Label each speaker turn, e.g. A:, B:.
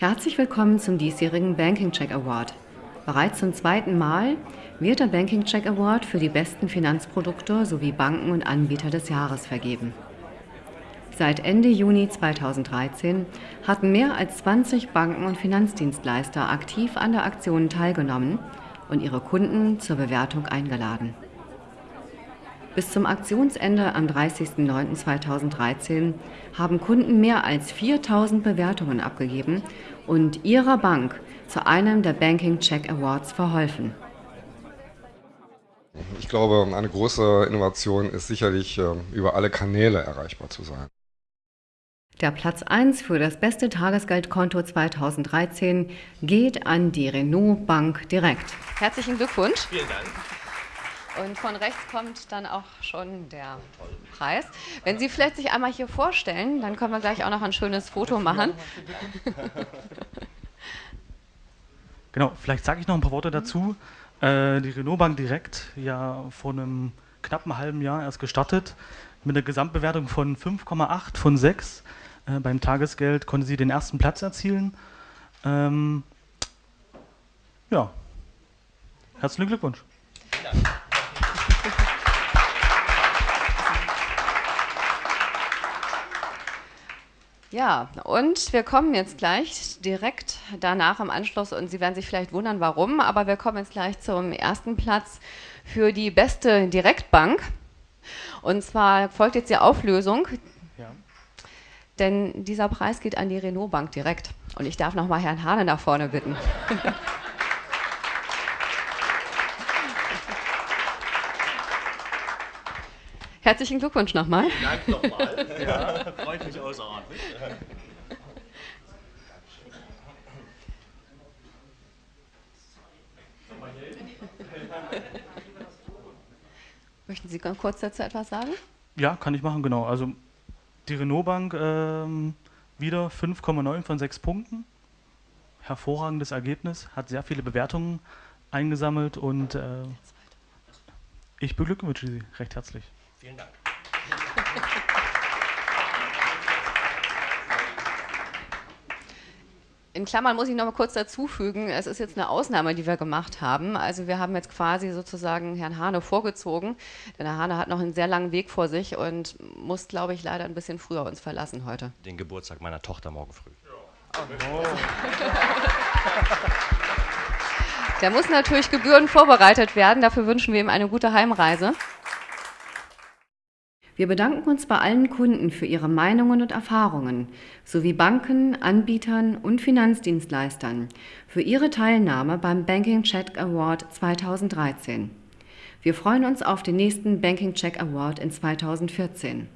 A: Herzlich willkommen zum diesjährigen Banking Check Award. Bereits zum zweiten Mal wird der Banking Check Award für die besten Finanzprodukte sowie Banken und Anbieter des Jahres vergeben. Seit Ende Juni 2013 hatten mehr als 20 Banken und Finanzdienstleister aktiv an der Aktion teilgenommen und ihre Kunden zur Bewertung eingeladen. Bis zum Aktionsende am 30.09.2013 haben Kunden mehr als 4000 Bewertungen abgegeben und ihrer Bank zu einem der Banking Check Awards verholfen.
B: Ich glaube, eine große Innovation ist sicherlich, äh, über alle Kanäle erreichbar zu sein.
A: Der Platz 1 für das beste Tagesgeldkonto 2013 geht an die Renault Bank direkt. Herzlichen Glückwunsch.
C: Vielen Dank.
A: Und von rechts kommt dann auch schon der Preis. Wenn Sie vielleicht sich einmal hier vorstellen, dann können wir gleich auch noch ein schönes Foto machen.
D: Genau, vielleicht sage ich noch ein paar Worte dazu. Äh, die Renault Bank direkt, ja vor einem knappen halben Jahr erst gestartet, mit einer Gesamtbewertung von 5,8 von 6. Äh, beim Tagesgeld konnte sie den ersten Platz erzielen. Ähm, ja, herzlichen Glückwunsch. Vielen Dank.
A: Ja, und wir kommen jetzt gleich direkt danach im Anschluss und Sie werden sich vielleicht wundern, warum, aber wir kommen jetzt gleich zum ersten Platz für die beste Direktbank. Und zwar folgt jetzt die Auflösung, ja. denn dieser Preis geht an die Renault Bank direkt. Und ich darf nochmal Herrn Hane nach vorne bitten. Herzlichen Glückwunsch nochmal.
C: Dank nochmal. Ja, freut mich außerordentlich.
A: Möchten Sie ganz kurz dazu etwas sagen?
D: Ja, kann ich machen, genau. Also die Renault Bank ähm, wieder 5,9 von 6 Punkten. Hervorragendes Ergebnis, hat sehr viele Bewertungen eingesammelt und äh, ich beglückwünsche Sie recht herzlich.
C: Vielen Dank.
A: In Klammern muss ich noch mal kurz dazu fügen, es ist jetzt eine Ausnahme, die wir gemacht haben. Also wir haben jetzt quasi sozusagen Herrn Hane vorgezogen, denn Herr Hane hat noch einen sehr langen Weg vor sich und muss, glaube ich, leider ein bisschen früher uns verlassen heute.
C: Den Geburtstag meiner Tochter morgen früh.
A: Ja. Oh. Der muss natürlich gebührend vorbereitet werden, dafür wünschen wir ihm eine gute Heimreise. Wir bedanken uns bei allen Kunden für ihre Meinungen und Erfahrungen sowie Banken, Anbietern und Finanzdienstleistern für ihre Teilnahme beim Banking Check Award 2013. Wir freuen uns auf den nächsten Banking Check Award in 2014.